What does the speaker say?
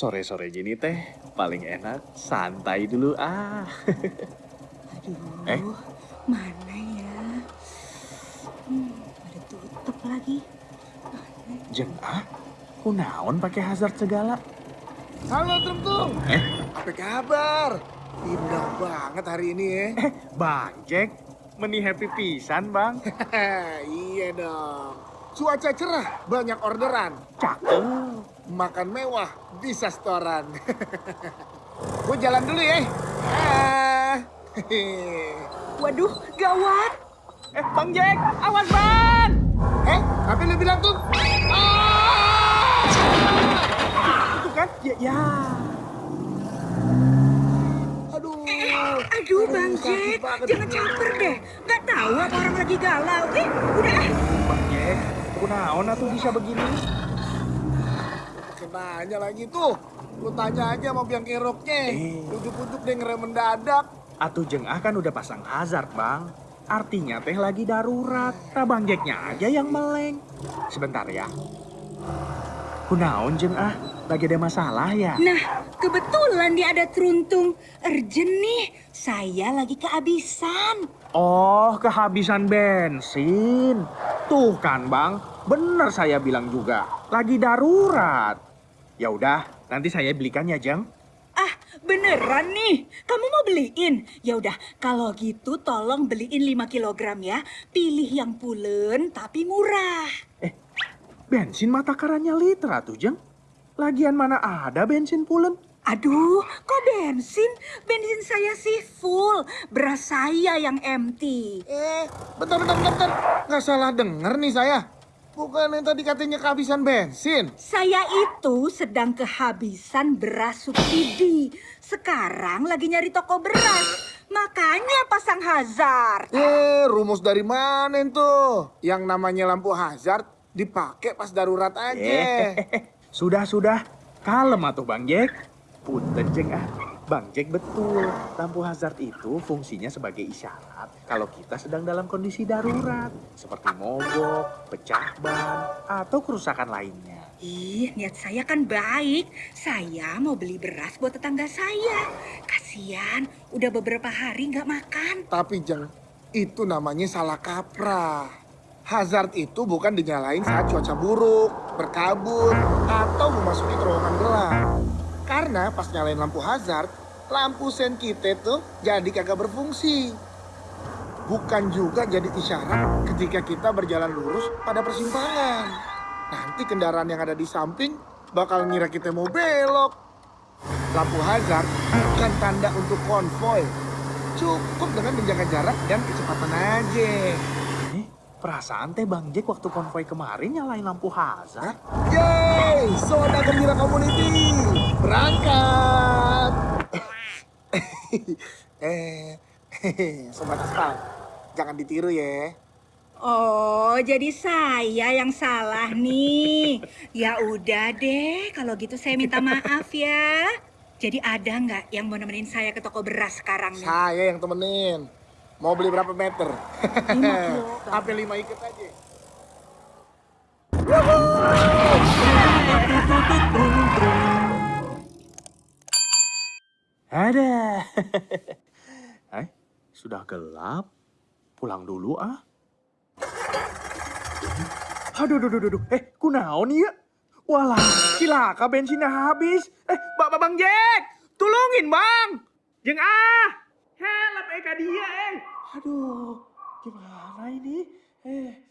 Sore-sore gini teh paling enak santai dulu ah. Aduh, Eh? mana ya? Hmm, ada tutup lagi. Mana? Jeng ah, kunaon pakai hazard segala? Halo Tung. Eh? Apa kabar? Indah banget hari ini ya. Eh, Bang Jack, meni happy pisan bang. iya dong. Cuaca cerah, banyak orderan. Cakep. Makan mewah, bisa setoran. Gue jalan dulu ya. Ah. Waduh, gawat. Eh, Bang Jack, awas bang! eh, apa lu bilang tuh? Ah! Itu kan? Ya, ya. Aduh. Aduh, Bang Jack, jangan caper deh. Gak tahu apa orang lagi galau. Eh, udah ah. Bang Jack, kunaon atuh bisa begini? Nanya lagi tuh. Lu tanya aja sama biang keroknya. Eh. Ujuk-ujuk deh ngerem mendadak. Atuh jeng ah kan udah pasang hazard bang. Artinya teh lagi darurat. Nah Bang Jacknya aja yang meleng. Sebentar ya. Kunaon jeng ah? Lagi ada masalah ya? Nah, kebetulan dia ada teruntung. Urgent nih, saya lagi kehabisan. Oh, kehabisan bensin. Tuh kan, Bang. Bener saya bilang juga. Lagi darurat. Ya udah, nanti saya belikan ya, Jeng. Ah, beneran nih. Kamu mau beliin? Ya udah, kalau gitu tolong beliin 5 kilogram ya. Pilih yang pulen tapi murah. Bensin mata karannya liter tuh, Jeng. Lagian mana ada bensin pulen? Aduh, kok bensin? Bensin saya sih full. Beras saya yang empty. Eh, bentar, bentar, bentar, bentar. Nggak salah denger nih saya. Bukan yang tadi katanya kehabisan bensin. Saya itu sedang kehabisan beras subsidi. Sekarang lagi nyari toko beras. Makanya pasang hazard. Eh, rumus dari mana tuh? Yang namanya lampu hazard dipakai pas darurat aja. Sudah, sudah. Kalem atuh, Bang Jack. Punten, Jeng ah. Bang Jack betul. Lampu hazard itu fungsinya sebagai isyarat kalau kita sedang dalam kondisi darurat. Seperti mogok, pecah ban, atau kerusakan lainnya. Ih, niat saya kan baik. Saya mau beli beras buat tetangga saya. Kasian, udah beberapa hari nggak makan. Tapi Jeng, itu namanya salah kaprah. Hazard itu bukan dinyalain saat cuaca buruk, berkabut, atau memasuki terowongan gelap. Karena pas nyalain lampu hazard, lampu sen kita tuh jadi kagak berfungsi. Bukan juga jadi isyarat ketika kita berjalan lurus pada persimpangan. Nanti kendaraan yang ada di samping bakal ngira kita mau belok. Lampu hazard bukan tanda untuk konvoy. Cukup dengan menjaga jarak dan kecepatan aja. Perasaan teh Bang Jack waktu konvoy kemarin nyalain lampu hazard. Yeay, Soda Gembira Community, berangkat. eh, sobat aspal, jangan ditiru ya. Oh, jadi saya yang salah nih. Ya udah deh, kalau gitu saya minta maaf ya. Jadi ada nggak yang mau nemenin saya ke toko beras sekarang nih? Saya yang temenin. Mau beli berapa meter? Lima kilogram. Sampai lima ikat aja. Ada. eh, sudah gelap. Pulang dulu ah. Aduh, aduh, aduh, aduh. Eh, kunaon ya? Walah, cilaka bensinnya habis. Eh, Bapak Bang Jack, tolongin Bang. Jeng ah. Help Eka dia eh. Aduh, gimana ini? Eh,